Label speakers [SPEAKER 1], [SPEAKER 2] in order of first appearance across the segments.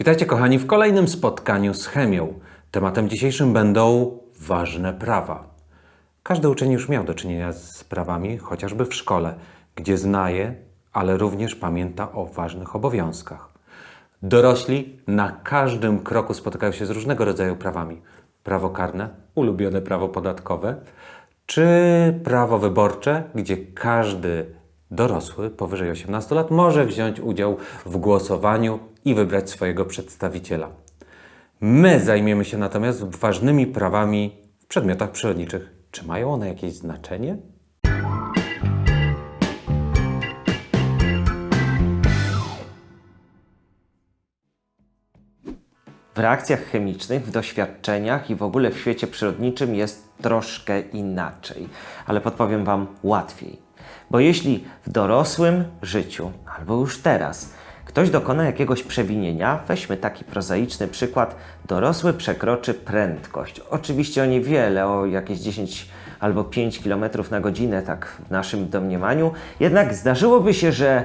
[SPEAKER 1] Witajcie kochani w kolejnym spotkaniu z chemią. Tematem dzisiejszym będą ważne prawa. Każdy uczeń już miał do czynienia z prawami, chociażby w szkole, gdzie zna je, ale również pamięta o ważnych obowiązkach. Dorośli na każdym kroku spotykają się z różnego rodzaju prawami. Prawo karne, ulubione prawo podatkowe, czy prawo wyborcze, gdzie każdy dorosły powyżej 18 lat może wziąć udział w głosowaniu i wybrać swojego przedstawiciela. My zajmiemy się natomiast ważnymi prawami w przedmiotach przyrodniczych. Czy mają one jakieś znaczenie?
[SPEAKER 2] W reakcjach chemicznych, w doświadczeniach i w ogóle w świecie przyrodniczym jest troszkę inaczej, ale podpowiem Wam łatwiej. Bo jeśli w dorosłym życiu, albo już teraz, ktoś dokona jakiegoś przewinienia, weźmy taki prozaiczny przykład, dorosły przekroczy prędkość. Oczywiście o niewiele, o jakieś 10 albo 5 km na godzinę, tak w naszym domniemaniu, jednak zdarzyłoby się, że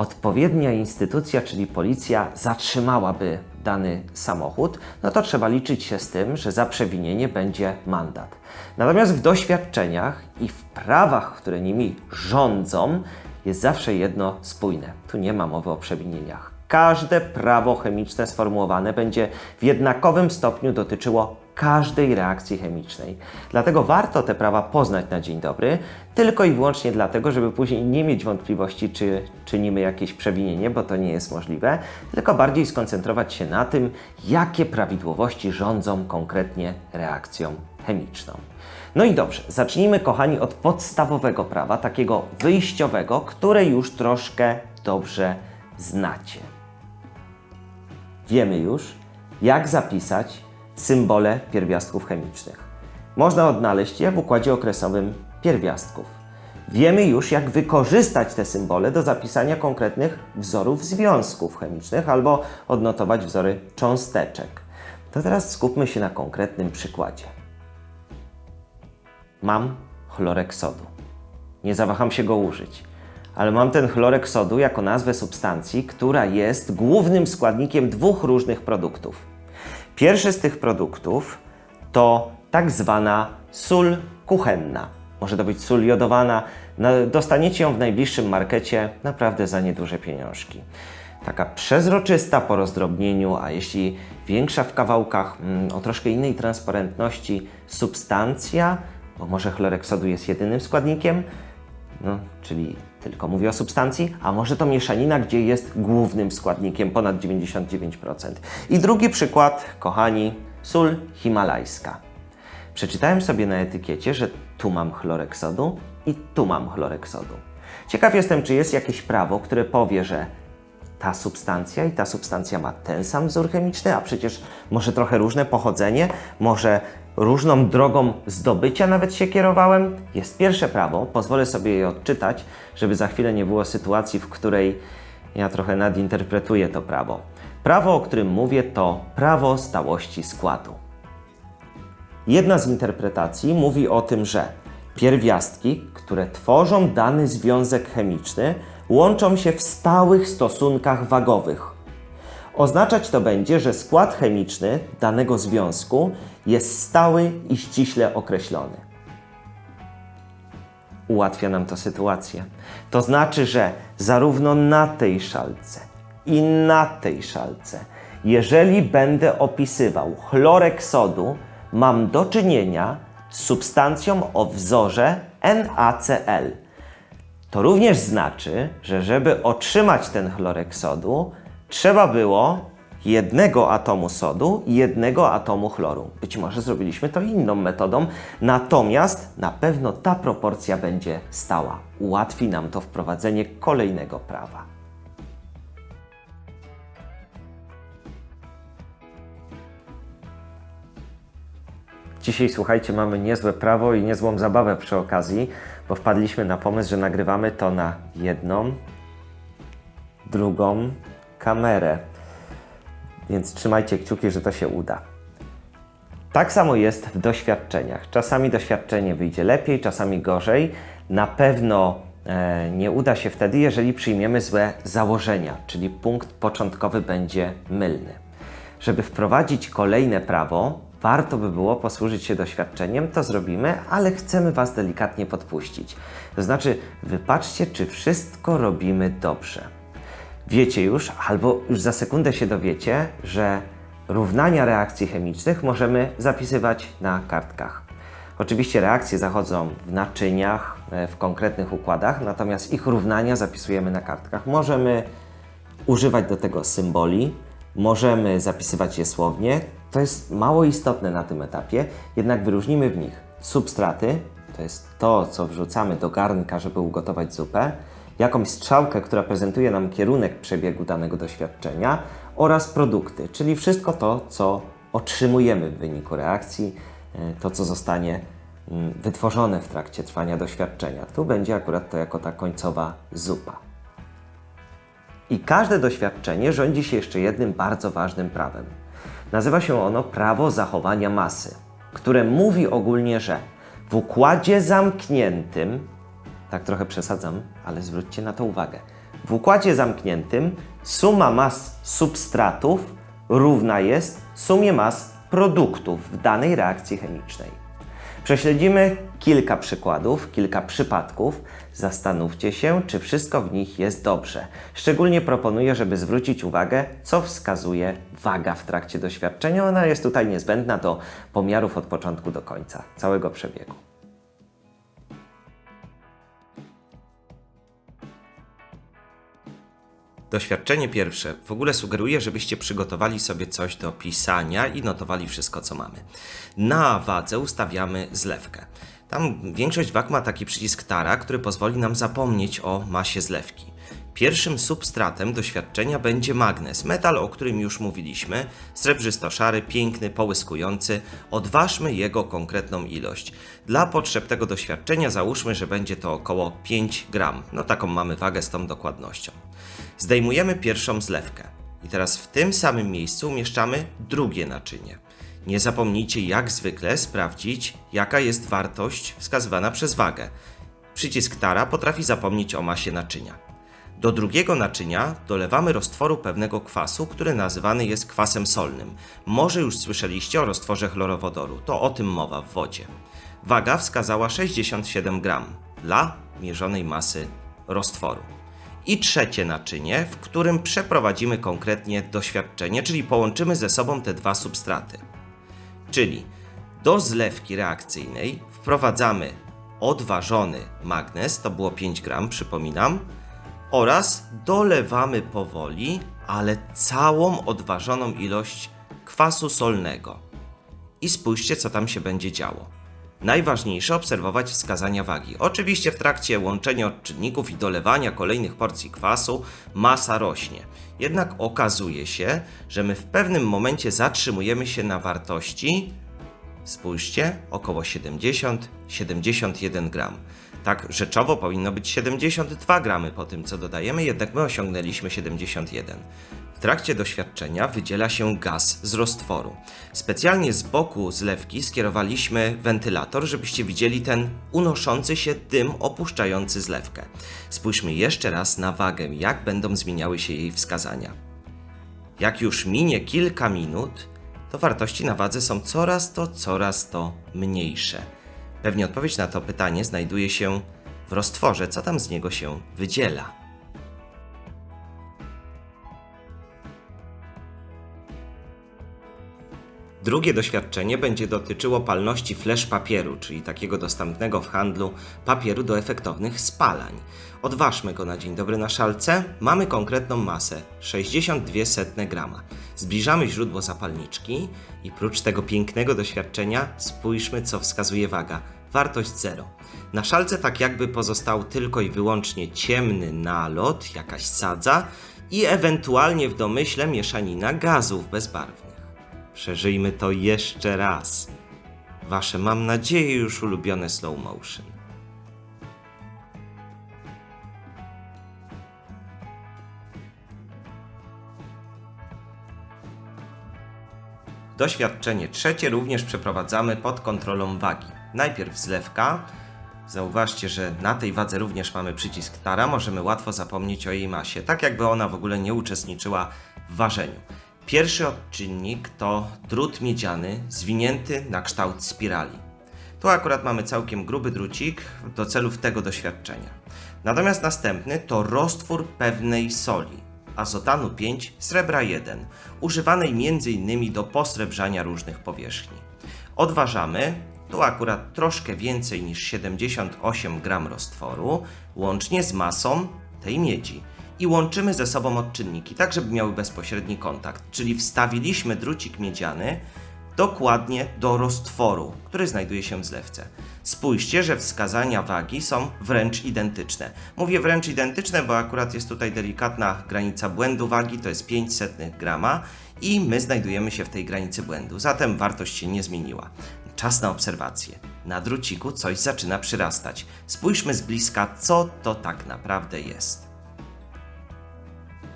[SPEAKER 2] odpowiednia instytucja, czyli policja, zatrzymałaby dany samochód, no to trzeba liczyć się z tym, że za przewinienie będzie mandat. Natomiast w doświadczeniach i w prawach, które nimi rządzą, jest zawsze jedno spójne. Tu nie ma mowy o przewinieniach. Każde prawo chemiczne sformułowane będzie w jednakowym stopniu dotyczyło każdej reakcji chemicznej. Dlatego warto te prawa poznać na dzień dobry, tylko i wyłącznie dlatego, żeby później nie mieć wątpliwości, czy czynimy jakieś przewinienie, bo to nie jest możliwe, tylko bardziej skoncentrować się na tym, jakie prawidłowości rządzą konkretnie reakcją chemiczną. No i dobrze, zacznijmy kochani od podstawowego prawa, takiego wyjściowego, które już troszkę dobrze znacie. Wiemy już, jak zapisać symbole pierwiastków chemicznych. Można odnaleźć je w układzie okresowym pierwiastków. Wiemy już, jak wykorzystać te symbole do zapisania konkretnych wzorów związków chemicznych albo odnotować wzory cząsteczek. To teraz skupmy się na konkretnym przykładzie. Mam chlorek sodu. Nie zawaham się go użyć, ale mam ten chlorek sodu jako nazwę substancji, która jest głównym składnikiem dwóch różnych produktów. Pierwszy z tych produktów to tak zwana sól kuchenna. Może to być sól jodowana. Dostaniecie ją w najbliższym markecie naprawdę za nieduże pieniążki. Taka przezroczysta po rozdrobnieniu, a jeśli większa w kawałkach, mm, o troszkę innej transparentności substancja, bo może chlorek sodu jest jedynym składnikiem, no, czyli tylko mówię o substancji, a może to mieszanina, gdzie jest głównym składnikiem ponad 99%. I drugi przykład, kochani, sól himalajska. Przeczytałem sobie na etykiecie, że tu mam chlorek sodu i tu mam chlorek sodu. Ciekaw jestem, czy jest jakieś prawo, które powie, że ta substancja i ta substancja ma ten sam wzór chemiczny, a przecież może trochę różne pochodzenie, może różną drogą zdobycia nawet się kierowałem. Jest pierwsze prawo, pozwolę sobie je odczytać, żeby za chwilę nie było sytuacji, w której ja trochę nadinterpretuję to prawo. Prawo, o którym mówię, to prawo stałości składu. Jedna z interpretacji mówi o tym, że pierwiastki, które tworzą dany związek chemiczny, łączą się w stałych stosunkach wagowych. Oznaczać to będzie, że skład chemiczny danego związku jest stały i ściśle określony. Ułatwia nam to sytuację. To znaczy, że zarówno na tej szalce i na tej szalce, jeżeli będę opisywał chlorek sodu, mam do czynienia z substancją o wzorze NaCl. To również znaczy, że żeby otrzymać ten chlorek sodu, trzeba było jednego atomu sodu i jednego atomu chloru. Być może zrobiliśmy to inną metodą, natomiast na pewno ta proporcja będzie stała. Ułatwi nam to wprowadzenie kolejnego prawa. Dzisiaj, słuchajcie, mamy niezłe prawo i niezłą zabawę przy okazji, bo wpadliśmy na pomysł, że nagrywamy to na jedną, drugą kamerę. Więc trzymajcie kciuki, że to się uda. Tak samo jest w doświadczeniach. Czasami doświadczenie wyjdzie lepiej, czasami gorzej. Na pewno e, nie uda się wtedy, jeżeli przyjmiemy złe założenia, czyli punkt początkowy będzie mylny.
[SPEAKER 3] Żeby wprowadzić kolejne prawo, warto by było posłużyć się doświadczeniem, to zrobimy, ale chcemy Was delikatnie podpuścić. To znaczy, wypatrzcie, czy wszystko robimy dobrze. Wiecie już, albo już za sekundę się dowiecie, że równania reakcji chemicznych możemy zapisywać na kartkach. Oczywiście reakcje zachodzą w naczyniach, e, w konkretnych układach, natomiast ich równania zapisujemy na kartkach. Możemy używać do tego symboli, możemy zapisywać je słownie. To jest mało istotne na tym etapie, jednak wyróżnimy w nich substraty, to jest to, co wrzucamy do garnka, żeby ugotować zupę, jakąś strzałkę, która prezentuje nam kierunek przebiegu danego doświadczenia oraz produkty, czyli wszystko to, co otrzymujemy w wyniku reakcji, e, to, co zostanie mm, wytworzone w trakcie trwania doświadczenia. Tu będzie akurat to jako ta końcowa zupa. I każde doświadczenie rządzi się jeszcze jednym bardzo ważnym prawem. Nazywa się ono prawo zachowania masy, które mówi ogólnie, że w układzie zamkniętym, tak trochę przesadzam, ale zwróćcie na to uwagę, w układzie zamkniętym suma mas substratów równa jest sumie mas produktów w danej reakcji chemicznej. Prześledzimy kilka przykładów, kilka przypadków. Zastanówcie się, czy wszystko w nich jest dobrze. Szczególnie proponuję, żeby zwrócić uwagę, co wskazuje waga w trakcie doświadczenia. Ona jest tutaj niezbędna do pomiarów od początku do końca, całego przebiegu.
[SPEAKER 2] Doświadczenie pierwsze w ogóle sugeruje, żebyście przygotowali sobie coś do pisania i notowali wszystko, co mamy. Na wadze ustawiamy zlewkę. Tam większość wag ma taki przycisk tara, który pozwoli nam zapomnieć o masie zlewki. Pierwszym substratem doświadczenia będzie magnes, metal, o którym już mówiliśmy, srebrzysto-szary, piękny, połyskujący. Odważmy jego konkretną ilość. Dla potrzeb tego doświadczenia załóżmy, że będzie to około 5 gram. No taką mamy wagę z tą dokładnością. Zdejmujemy pierwszą zlewkę. I teraz w tym samym miejscu umieszczamy drugie naczynie. Nie zapomnijcie jak zwykle sprawdzić, jaka jest wartość wskazywana przez wagę. Przycisk tara potrafi zapomnieć o masie naczynia. Do drugiego naczynia dolewamy roztworu pewnego kwasu, który nazywany jest kwasem solnym. Może już słyszeliście o roztworze chlorowodoru, to o tym mowa w wodzie. Waga wskazała 67 gram dla mierzonej masy roztworu. I trzecie naczynie, w którym przeprowadzimy konkretnie doświadczenie, czyli połączymy ze sobą te dwa substraty. Czyli do zlewki reakcyjnej wprowadzamy odważony magnez, to było 5 gram, przypominam, oraz dolewamy powoli, ale całą odważoną ilość kwasu solnego. I spójrzcie, co tam się będzie działo. Najważniejsze obserwować wskazania wagi. Oczywiście w trakcie łączenia odczynników i dolewania kolejnych porcji kwasu masa rośnie. Jednak okazuje się, że my w pewnym momencie zatrzymujemy się na wartości, spójrzcie, około 70-71 gram. Tak rzeczowo powinno być 72 gramy po tym, co dodajemy, jednak my osiągnęliśmy 71. W trakcie doświadczenia wydziela się gaz z roztworu. Specjalnie z boku zlewki skierowaliśmy wentylator, żebyście widzieli ten unoszący się dym opuszczający zlewkę. Spójrzmy jeszcze raz na wagę, jak będą zmieniały się jej wskazania. Jak już minie kilka minut, to wartości na wadze są coraz to, coraz to mniejsze. Pewnie odpowiedź na to pytanie znajduje się w roztworze, co tam z niego się wydziela. Drugie doświadczenie będzie dotyczyło palności flash papieru, czyli takiego dostępnego w handlu papieru do efektownych spalań. Odważmy go na dzień dobry na szalce. Mamy konkretną masę 62 grama. Zbliżamy źródło zapalniczki i prócz tego pięknego doświadczenia spójrzmy co wskazuje waga. Wartość 0. Na szalce tak jakby pozostał tylko i wyłącznie ciemny nalot, jakaś sadza i ewentualnie w domyśle mieszanina gazów bezbarwnych. Przeżyjmy to jeszcze raz. Wasze, mam nadzieję, już ulubione slow motion. Doświadczenie trzecie również przeprowadzamy pod kontrolą wagi. Najpierw zlewka. Zauważcie, że na tej wadze również mamy przycisk tara, możemy łatwo zapomnieć o jej masie, tak jakby ona w ogóle nie uczestniczyła w ważeniu.
[SPEAKER 4] Pierwszy odczynnik to drut miedziany zwinięty na kształt spirali. Tu akurat mamy całkiem gruby drucik do celów tego doświadczenia. Natomiast następny to roztwór pewnej soli, azotanu 5, srebra 1, używanej m.in. do posrebrzania różnych powierzchni. Odważamy, tu akurat troszkę więcej niż 78 gram roztworu, łącznie z masą tej miedzi. I łączymy ze sobą odczynniki, tak żeby miały bezpośredni kontakt. Czyli wstawiliśmy drucik miedziany dokładnie do roztworu, który znajduje się w zlewce. Spójrzcie, że wskazania wagi są wręcz identyczne. Mówię wręcz identyczne, bo akurat jest tutaj delikatna granica błędu wagi, to jest 500 grama i my znajdujemy się w tej granicy błędu, zatem wartość się nie zmieniła. Czas na obserwację. Na druciku coś zaczyna przyrastać. Spójrzmy z bliska, co to tak naprawdę jest.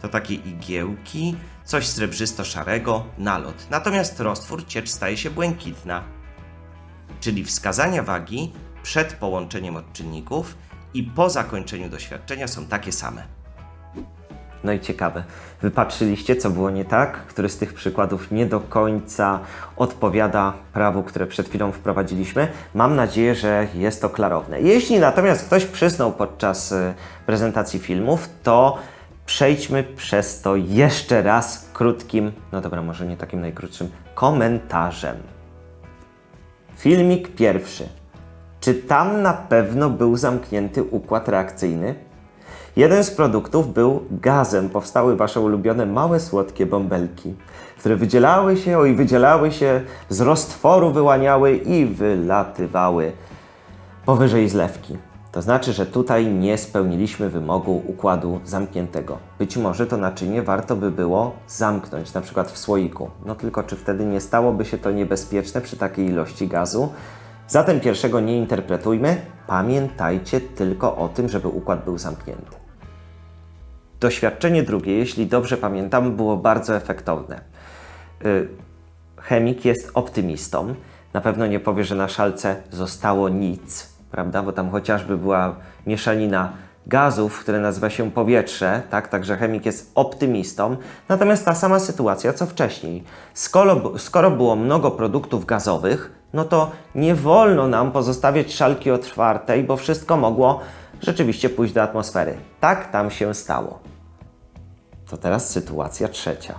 [SPEAKER 4] To takie igiełki, coś srebrzysto-szarego, nalot. Natomiast roztwór ciecz staje się błękitna. Czyli wskazania wagi przed połączeniem odczynników i po zakończeniu doświadczenia są takie same.
[SPEAKER 2] No i ciekawe, wypatrzyliście, co było nie tak? Który z tych przykładów nie do końca odpowiada prawu, które przed chwilą wprowadziliśmy? Mam nadzieję, że jest to klarowne. Jeśli natomiast ktoś przysnął podczas y, prezentacji filmów, to przejdźmy przez to jeszcze raz krótkim, no dobra, może nie takim najkrótszym, komentarzem. Filmik pierwszy. Czy tam na pewno był zamknięty układ reakcyjny? Jeden z produktów był gazem. Powstały wasze ulubione małe, słodkie bąbelki, które wydzielały się, oj, wydzielały się, z roztworu wyłaniały i wylatywały powyżej zlewki. To znaczy, że tutaj nie spełniliśmy wymogu układu zamkniętego. Być może to naczynie warto by było zamknąć, na przykład w słoiku. No tylko czy wtedy nie stałoby się to niebezpieczne przy takiej ilości gazu? Zatem pierwszego nie interpretujmy. Pamiętajcie tylko o tym, żeby układ był zamknięty. Doświadczenie drugie, jeśli dobrze pamiętam, było bardzo efektowne. Y, Chemik jest optymistą. Na pewno nie powie, że na szalce zostało nic, prawda? Bo tam chociażby była mieszanina gazów, które nazywa się powietrze, tak? Także chemik jest optymistą. Natomiast ta sama sytuacja co wcześniej. Skoro, skoro było mnogo produktów gazowych, no to nie wolno nam pozostawiać szalki otwartej, bo wszystko mogło rzeczywiście pójść do atmosfery. Tak tam się stało. To teraz sytuacja trzecia.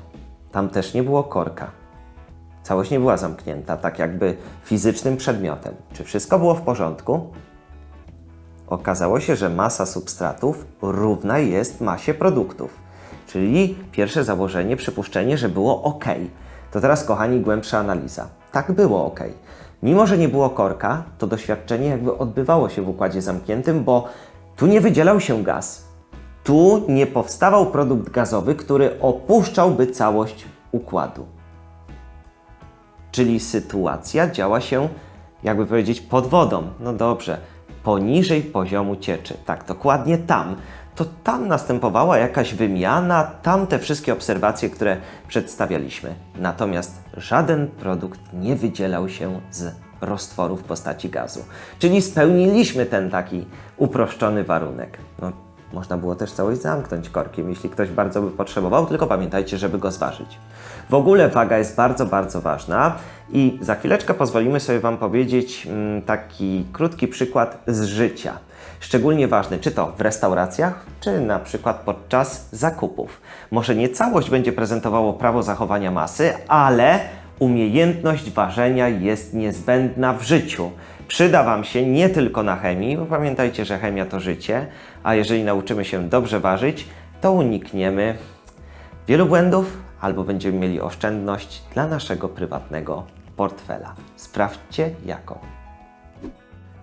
[SPEAKER 2] Tam też nie było korka. Całość nie była zamknięta, tak jakby fizycznym przedmiotem. Czy wszystko było w porządku? Okazało się, że masa substratów równa jest masie produktów. Czyli pierwsze założenie, przypuszczenie, że było ok. To teraz, kochani, głębsza analiza. Tak było ok. Mimo, że nie było korka, to doświadczenie jakby odbywało się w układzie zamkniętym, bo tu nie wydzielał się gaz. Tu nie powstawał produkt gazowy, który opuszczałby całość układu. Czyli sytuacja działa się, jakby powiedzieć, pod wodą. No dobrze, poniżej poziomu cieczy. Tak, dokładnie tam. To tam następowała jakaś wymiana, tam te wszystkie obserwacje, które przedstawialiśmy. Natomiast żaden produkt nie wydzielał się z roztworu w postaci gazu. Czyli spełniliśmy ten taki uproszczony warunek. No, można było też całość zamknąć korkiem, jeśli ktoś bardzo by potrzebował, tylko pamiętajcie, żeby go zważyć. W ogóle waga jest bardzo, bardzo ważna i za chwileczkę pozwolimy sobie Wam powiedzieć mm, taki krótki przykład z życia. Szczególnie ważny, czy to w restauracjach, czy na przykład podczas zakupów. Może nie całość będzie prezentowało prawo zachowania masy, ale umiejętność ważenia jest niezbędna w życiu. Przyda Wam się nie tylko na chemii, bo pamiętajcie, że chemia to życie, a jeżeli nauczymy się dobrze ważyć, to unikniemy wielu błędów albo będziemy mieli oszczędność dla naszego prywatnego portfela. Sprawdźcie jaką.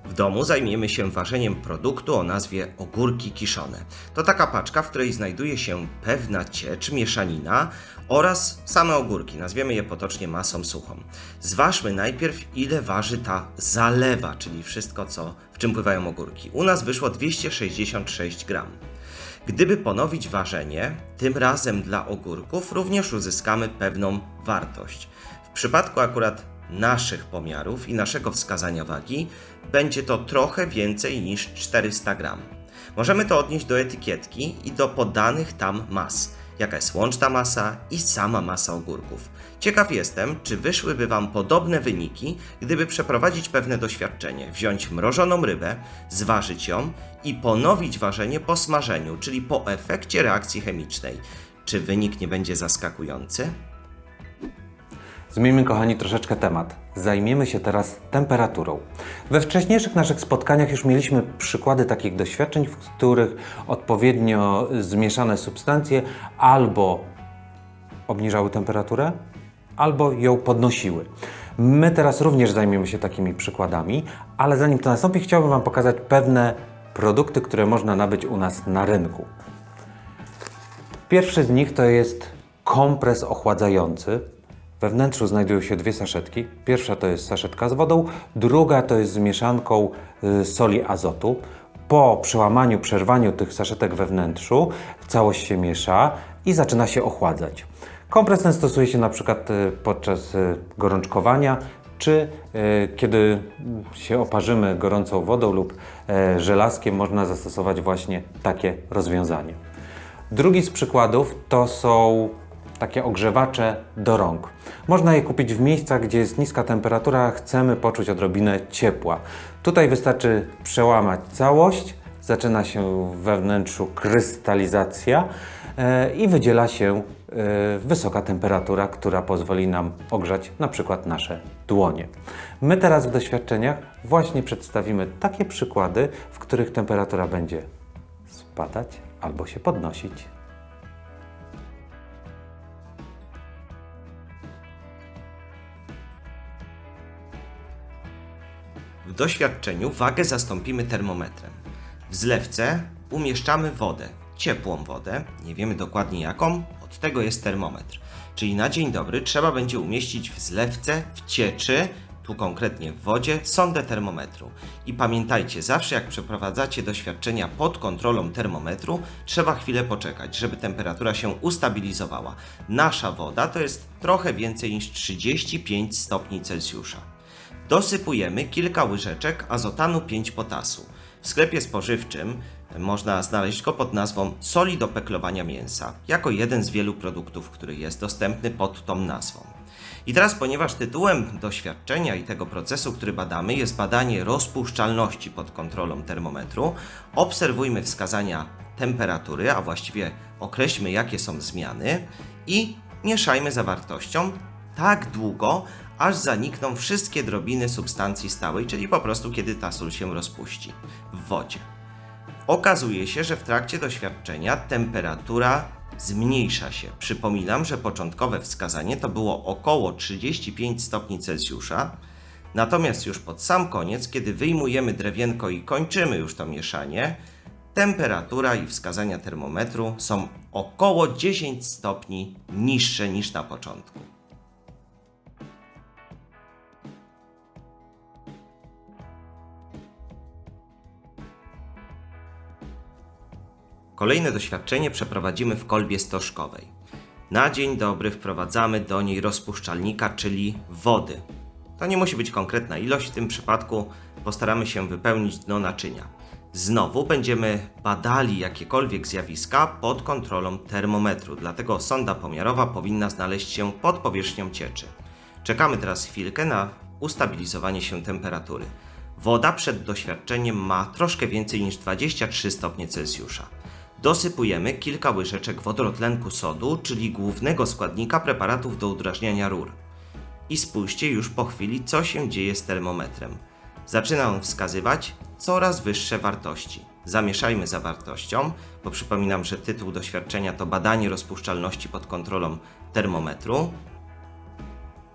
[SPEAKER 4] W domu zajmiemy się ważeniem produktu o nazwie ogórki kiszone. To taka paczka, w której znajduje się pewna ciecz, mieszanina oraz same ogórki. Nazwiemy je potocznie masą suchą. Zważmy najpierw, ile waży ta zalewa, czyli wszystko, co, w czym pływają ogórki. U nas wyszło 266 gram. Gdyby ponowić ważenie, tym razem dla ogórków również uzyskamy pewną wartość. W przypadku akurat naszych pomiarów i naszego wskazania wagi będzie to trochę więcej niż 400 gram. Możemy to odnieść do etykietki i do podanych tam mas.
[SPEAKER 2] Jaka jest łączna masa i sama masa ogórków. Ciekaw jestem, czy wyszłyby Wam podobne wyniki, gdyby przeprowadzić pewne doświadczenie, wziąć mrożoną rybę, zważyć ją i ponowić ważenie po smażeniu, czyli po efekcie reakcji chemicznej. Czy wynik nie będzie zaskakujący?
[SPEAKER 1] Zmieńmy, kochani, troszeczkę temat. Zajmiemy się teraz temperaturą. We wcześniejszych naszych spotkaniach już mieliśmy przykłady takich doświadczeń, w których odpowiednio zmieszane substancje albo obniżały temperaturę, albo ją podnosiły. My teraz również zajmiemy się takimi przykładami, ale zanim to nastąpi, chciałbym Wam pokazać pewne produkty, które można nabyć u nas na rynku. Pierwszy z nich to jest kompres ochładzający. We wnętrzu znajdują się dwie saszetki. Pierwsza to jest saszetka z wodą, druga to jest z mieszanką y, soli azotu. Po przełamaniu, przerwaniu tych saszetek we wnętrzu całość się miesza i zaczyna się ochładzać. Kompres ten stosuje się na przykład y, podczas y, gorączkowania czy kiedy się oparzymy gorącą wodą lub żelazkiem można zastosować właśnie takie rozwiązanie. Drugi z przykładów to są takie ogrzewacze do rąk. Można je kupić w miejscach, gdzie jest niska temperatura, chcemy poczuć odrobinę ciepła. Tutaj wystarczy przełamać całość, zaczyna się we wnętrzu krystalizacja e, i wydziela się e, wysoka temperatura, która pozwoli nam ogrzać na przykład nasze dłonie. My teraz w doświadczeniach właśnie przedstawimy takie przykłady, w których temperatura będzie spadać albo się podnosić.
[SPEAKER 2] W doświadczeniu wagę zastąpimy termometrem. W zlewce umieszczamy wodę, ciepłą wodę, nie wiemy dokładnie jaką, od tego jest termometr. Czyli na dzień dobry trzeba będzie umieścić w zlewce, w cieczy, tu konkretnie w wodzie, sondę termometru. I pamiętajcie, zawsze jak przeprowadzacie doświadczenia pod kontrolą termometru, trzeba chwilę poczekać, żeby temperatura się ustabilizowała. Nasza woda to jest trochę więcej niż 35 stopni Celsjusza. Dosypujemy kilka łyżeczek azotanu 5 potasu. W sklepie spożywczym można znaleźć go pod nazwą soli do peklowania mięsa, jako jeden z wielu produktów, który jest dostępny pod tą nazwą. I teraz, ponieważ tytułem doświadczenia i tego procesu, który badamy, jest badanie rozpuszczalności pod kontrolą termometru, obserwujmy wskazania temperatury, a właściwie określmy, jakie są zmiany i mieszajmy zawartością tak długo, aż zanikną wszystkie drobiny substancji stałej, czyli po prostu kiedy ta sól się rozpuści w wodzie. Okazuje się, że w trakcie doświadczenia temperatura zmniejsza się. Przypominam, że początkowe wskazanie to było około 35 stopni Celsjusza, natomiast już pod sam koniec, kiedy wyjmujemy drewienko i kończymy już to mieszanie, temperatura i wskazania termometru są około 10 stopni niższe niż na początku. Kolejne doświadczenie przeprowadzimy w kolbie stożkowej. Na dzień dobry wprowadzamy do niej rozpuszczalnika, czyli wody. To nie musi być konkretna ilość, w tym przypadku postaramy się wypełnić dno naczynia. Znowu będziemy badali jakiekolwiek zjawiska pod kontrolą termometru, dlatego sonda pomiarowa powinna znaleźć się pod powierzchnią cieczy. Czekamy teraz chwilkę na ustabilizowanie się temperatury. Woda przed doświadczeniem ma troszkę więcej niż 23 stopnie Celsjusza. Dosypujemy kilka łyżeczek wodorotlenku sodu, czyli głównego składnika preparatów do udrażniania rur. I spójrzcie już po chwili, co się dzieje z termometrem. Zaczyna on wskazywać coraz wyższe wartości. Zamieszajmy zawartością, bo przypominam, że tytuł doświadczenia to badanie rozpuszczalności pod kontrolą termometru.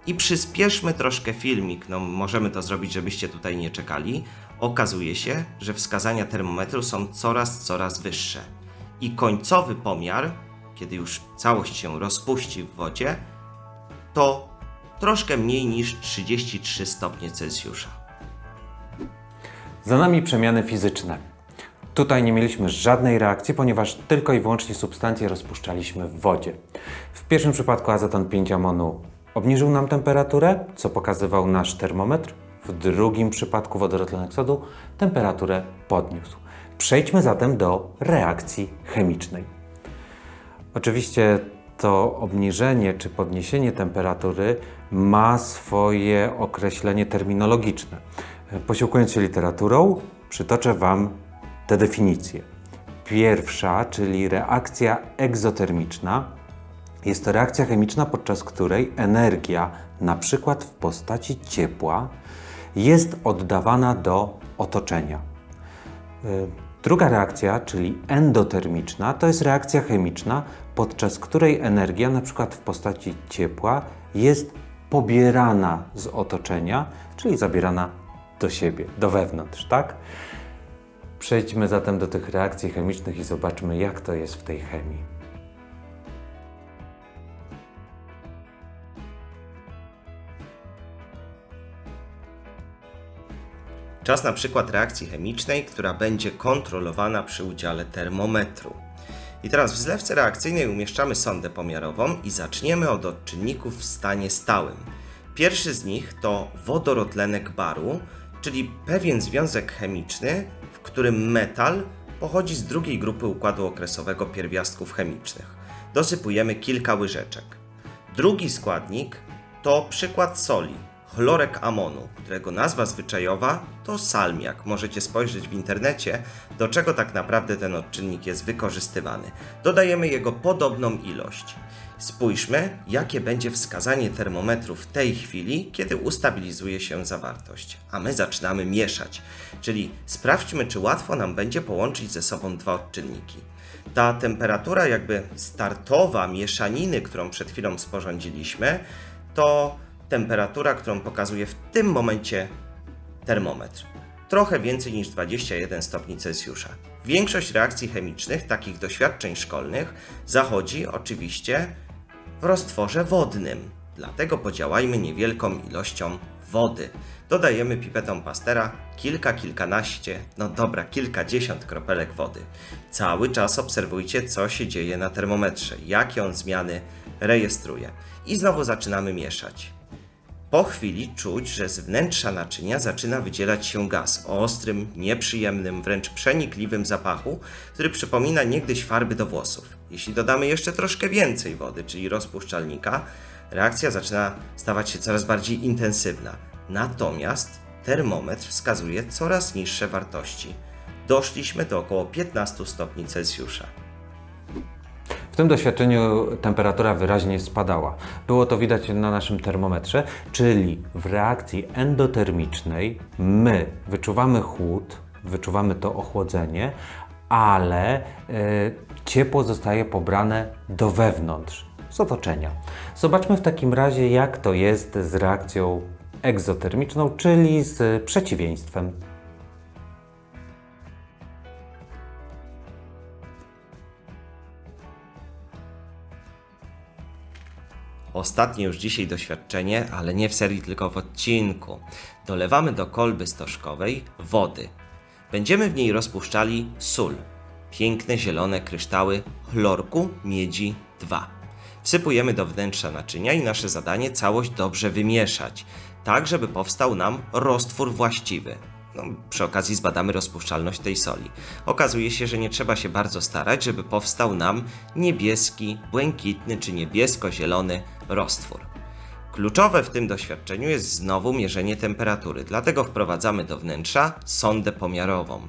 [SPEAKER 2] I przyspieszmy troszkę filmik, no możemy to zrobić, żebyście tutaj nie czekali. Okazuje się, że wskazania termometru są coraz, coraz wyższe. I końcowy pomiar, kiedy już całość się rozpuści w wodzie, to troszkę mniej niż 33 stopnie Celsjusza.
[SPEAKER 1] Za nami przemiany fizyczne. Tutaj nie mieliśmy żadnej reakcji, ponieważ tylko i wyłącznie substancje rozpuszczaliśmy w wodzie. W pierwszym przypadku azoton 5 amonu obniżył nam temperaturę, co pokazywał nasz termometr. W drugim przypadku wodorotlenek sodu temperaturę podniósł. Przejdźmy zatem do reakcji chemicznej. Oczywiście to obniżenie czy podniesienie temperatury ma swoje określenie terminologiczne. Posiłkując się literaturą, przytoczę Wam te definicje. Pierwsza, czyli reakcja egzotermiczna, jest to reakcja chemiczna, podczas której energia, na przykład w postaci ciepła, jest oddawana do otoczenia. Druga reakcja, czyli endotermiczna, to jest reakcja chemiczna, podczas której energia, przykład w postaci ciepła, jest pobierana z otoczenia, czyli zabierana do siebie, do wewnątrz, tak? Przejdźmy zatem do tych reakcji chemicznych i zobaczmy, jak to jest w tej chemii.
[SPEAKER 2] Czas na przykład reakcji chemicznej, która będzie kontrolowana przy udziale termometru. I teraz w zlewce reakcyjnej umieszczamy sondę pomiarową i zaczniemy od odczynników w stanie stałym. Pierwszy z nich to wodorotlenek baru, czyli pewien związek chemiczny, w którym metal pochodzi z drugiej grupy układu okresowego pierwiastków chemicznych. Dosypujemy kilka łyżeczek. Drugi składnik to przykład soli, chlorek amonu, którego nazwa zwyczajowa to salmiak. Możecie spojrzeć w internecie, do czego tak naprawdę ten odczynnik jest wykorzystywany. Dodajemy jego podobną ilość. Spójrzmy, jakie będzie wskazanie termometru w tej chwili, kiedy ustabilizuje się zawartość. A my zaczynamy mieszać, czyli sprawdźmy, czy łatwo nam będzie połączyć ze sobą dwa odczynniki. Ta temperatura, jakby startowa mieszaniny, którą przed chwilą sporządziliśmy, to temperatura, którą pokazuje w tym momencie termometr. Trochę więcej niż 21 stopni Celsjusza. Większość reakcji chemicznych, takich doświadczeń szkolnych, zachodzi oczywiście w roztworze wodnym. Dlatego podziałajmy niewielką ilością wody. Dodajemy pipetą pastera kilka, kilkanaście, no dobra, kilkadziesiąt kropelek wody. Cały czas obserwujcie, co się dzieje na termometrze, jakie on zmiany rejestruje. I znowu zaczynamy mieszać. Po chwili czuć, że z wnętrza naczynia zaczyna wydzielać się gaz o ostrym, nieprzyjemnym, wręcz przenikliwym zapachu, który przypomina niegdyś farby do włosów. Jeśli dodamy jeszcze troszkę więcej wody, czyli rozpuszczalnika, reakcja zaczyna stawać się coraz bardziej intensywna. Natomiast termometr wskazuje coraz niższe wartości. Doszliśmy do około 15 stopni Celsjusza.
[SPEAKER 1] W tym doświadczeniu temperatura wyraźnie spadała. Było to widać na naszym termometrze, czyli w reakcji endotermicznej my wyczuwamy chłód, wyczuwamy to ochłodzenie, ale e, ciepło zostaje pobrane do wewnątrz, z otoczenia. Zobaczmy w takim razie, jak to jest z reakcją egzotermiczną, czyli z przeciwieństwem
[SPEAKER 2] Ostatnie już dzisiaj doświadczenie, ale nie w serii, tylko w odcinku. Dolewamy do kolby stożkowej wody. Będziemy w niej rozpuszczali sól. Piękne zielone kryształy chlorku miedzi 2. Wsypujemy do wnętrza naczynia i nasze zadanie całość dobrze wymieszać, tak żeby powstał nam roztwór właściwy. No, przy okazji zbadamy rozpuszczalność tej soli. Okazuje się, że nie trzeba się bardzo starać, żeby powstał nam niebieski, błękitny czy niebiesko-zielony roztwór. Kluczowe w tym doświadczeniu jest znowu mierzenie temperatury, dlatego wprowadzamy do wnętrza sondę pomiarową.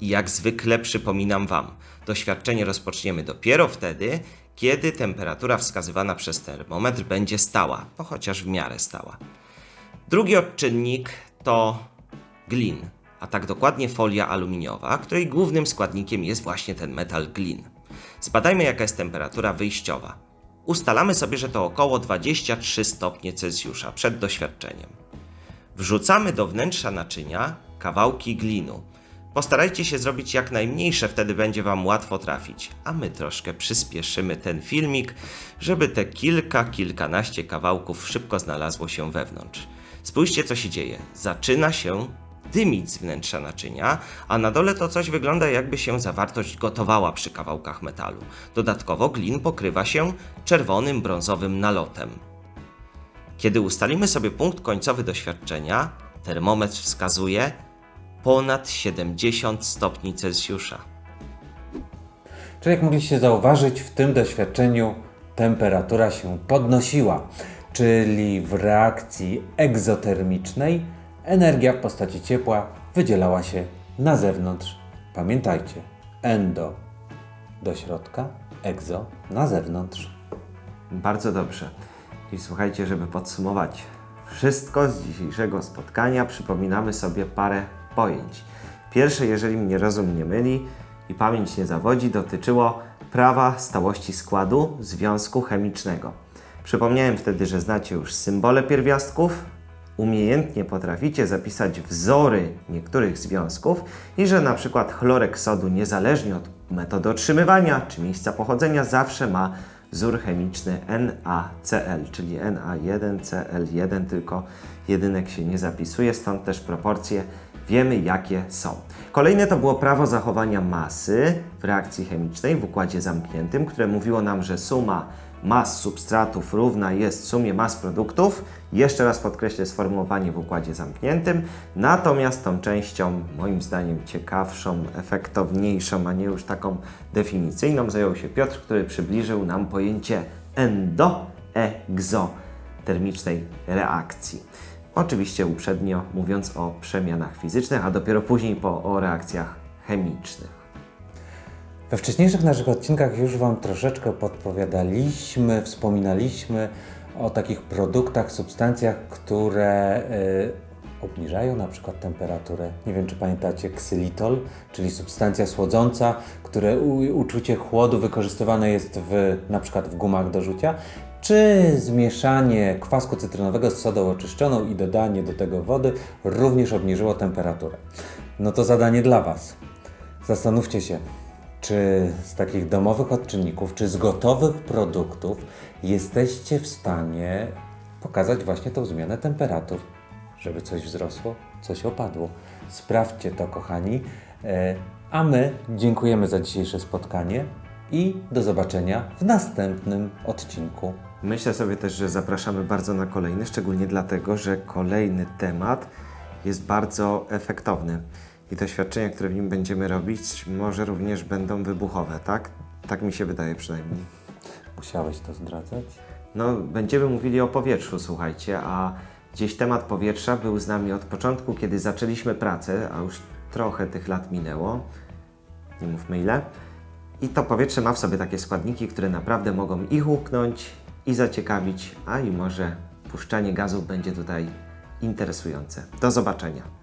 [SPEAKER 2] I jak zwykle przypominam Wam, doświadczenie rozpoczniemy dopiero wtedy, kiedy temperatura wskazywana przez termometr będzie stała, no chociaż w miarę stała. Drugi odczynnik to glin, a tak dokładnie folia aluminiowa, której głównym składnikiem jest właśnie ten metal glin. Zbadajmy jaka jest temperatura wyjściowa. Ustalamy sobie, że to około 23 stopnie Celsjusza przed doświadczeniem. Wrzucamy do wnętrza naczynia kawałki glinu. Postarajcie się zrobić jak najmniejsze, wtedy będzie Wam łatwo trafić, a my troszkę przyspieszymy ten filmik, żeby te kilka, kilkanaście kawałków szybko znalazło się wewnątrz. Spójrzcie co się dzieje. Zaczyna się dymić z wnętrza naczynia, a na dole to coś wygląda jakby się zawartość gotowała przy kawałkach metalu. Dodatkowo glin pokrywa się czerwonym, brązowym nalotem. Kiedy ustalimy sobie punkt końcowy doświadczenia, termometr wskazuje ponad 70 stopni Celsjusza.
[SPEAKER 1] Czyli jak mogliście zauważyć, w tym doświadczeniu temperatura się podnosiła, czyli w reakcji egzotermicznej energia w postaci ciepła wydzielała się na zewnątrz. Pamiętajcie, endo do środka, egzo na zewnątrz.
[SPEAKER 2] Bardzo dobrze. I słuchajcie, żeby podsumować wszystko z dzisiejszego spotkania, przypominamy sobie parę pojęć. Pierwsze, jeżeli mnie rozum nie myli i pamięć nie zawodzi, dotyczyło prawa stałości składu związku chemicznego. Przypomniałem wtedy, że znacie już symbole pierwiastków, umiejętnie potraficie zapisać wzory niektórych związków i że na przykład chlorek sodu niezależnie od metody otrzymywania czy miejsca pochodzenia zawsze ma wzór chemiczny NaCl, czyli Na1Cl1, tylko jedynek się nie zapisuje, stąd też proporcje wiemy jakie są. Kolejne to było prawo zachowania masy w reakcji chemicznej w układzie zamkniętym, które mówiło nam, że suma mas substratów równa jest sumie mas produktów. Jeszcze raz podkreślę sformułowanie w układzie zamkniętym. Natomiast tą częścią, moim zdaniem ciekawszą, efektowniejszą, a nie już taką definicyjną, zajął się Piotr, który przybliżył nam pojęcie endoegzotermicznej reakcji. Oczywiście uprzednio mówiąc o przemianach fizycznych, a dopiero później po, o reakcjach chemicznych.
[SPEAKER 1] We wcześniejszych naszych odcinkach już Wam troszeczkę podpowiadaliśmy, wspominaliśmy o takich produktach, substancjach, które y, obniżają na przykład temperaturę. Nie wiem, czy pamiętacie ksylitol, czyli substancja słodząca, które u, uczucie chłodu wykorzystywane jest w, na przykład w gumach do rzucia, czy zmieszanie kwasku cytrynowego z sodą oczyszczoną i dodanie do tego wody również obniżyło temperaturę. No to zadanie dla Was. Zastanówcie się, czy z takich domowych odczynników, czy z gotowych produktów jesteście w stanie pokazać właśnie tą zmianę temperatur, żeby coś wzrosło, coś opadło. Sprawdźcie to, kochani. E, A my dziękujemy za dzisiejsze spotkanie i do zobaczenia w następnym odcinku.
[SPEAKER 2] Myślę sobie też, że zapraszamy bardzo na kolejny, szczególnie dlatego, że kolejny temat jest bardzo efektowny. I doświadczenia, które w nim będziemy robić, może również będą wybuchowe, tak? Tak mi się wydaje przynajmniej.
[SPEAKER 1] Musiałeś to zdradzać?
[SPEAKER 2] No, będziemy mówili o powietrzu, słuchajcie, a gdzieś temat powietrza był z nami od początku, kiedy zaczęliśmy pracę, a już trochę tych lat minęło. Nie mówmy ile. I to powietrze ma w sobie takie składniki, które naprawdę mogą i huknąć, i zaciekawić, a i może puszczanie gazów będzie tutaj interesujące. Do zobaczenia.